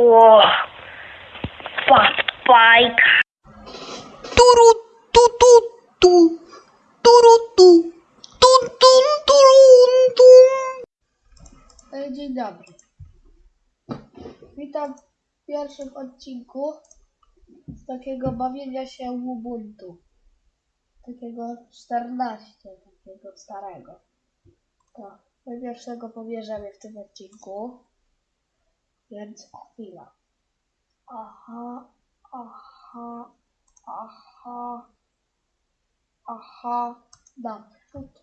O, fat bike. Turu, tu, tu, tu. Turu, tu. Tun, tun, turun, tun. Dzień dobry. Witam w pierwszym odcinku z takiego bawienia się Ubuntu. Takiego 14, takiego starego. To my pierwszego pobierzemy w tym odcinku. Więc chwila. Aha, aha, aha, aha. Naprzód.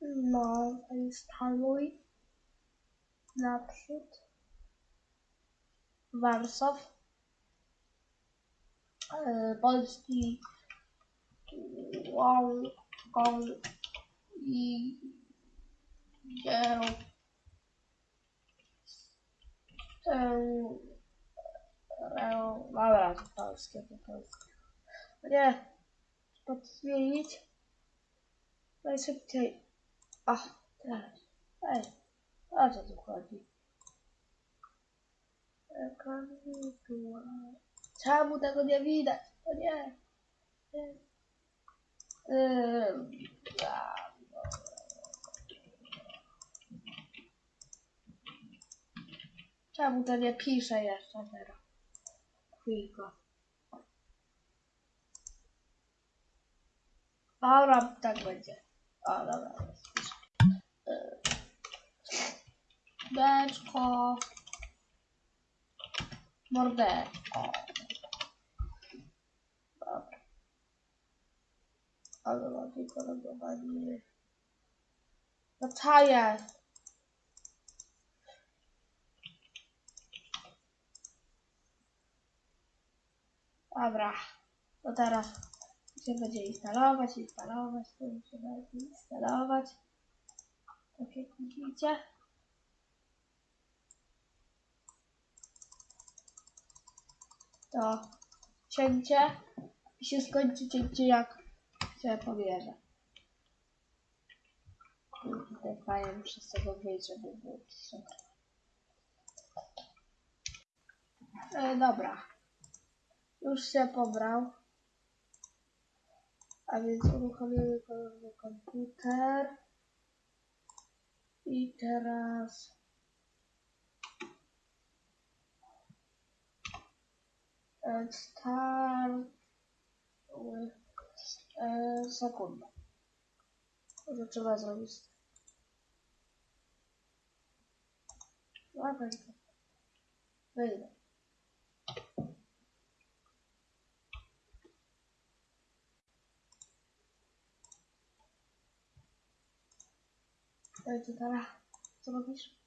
No, instaluj. Naprzód. Warszaw. E, Polski. Wow. Wow. I. Dzieł. Dobra, to polskie, to polskie. Nie. To zmienić. Najszybciej. Ach, teraz. Ej, o co tu chodzi? Ekran wirtualny. Czemu tego nie widać? O nie. nie. Ym, a, no. Czemu to nie pisze jeszcze teraz? Chwilkę. Dobra, tak będzie. O, dobra, jest. Deczko. Mordeczko. Dobra. Ale mam tylko logowanie. No co jest? Dobra. To teraz się będzie instalować, instalować, to się będzie instalować. Tak jak widzicie. To cięcie i się skończy cięcie jak się pobierze. Kurde, fajnie muszę z tego wyjść, żeby było super. E, dobra. Już się pobrał. A więc uruchomimy komputer. I teraz... e, Start... E, sekundę. Może trzeba zrobić... Dobra, wyjdę. Dajcie teraz. Co robisz?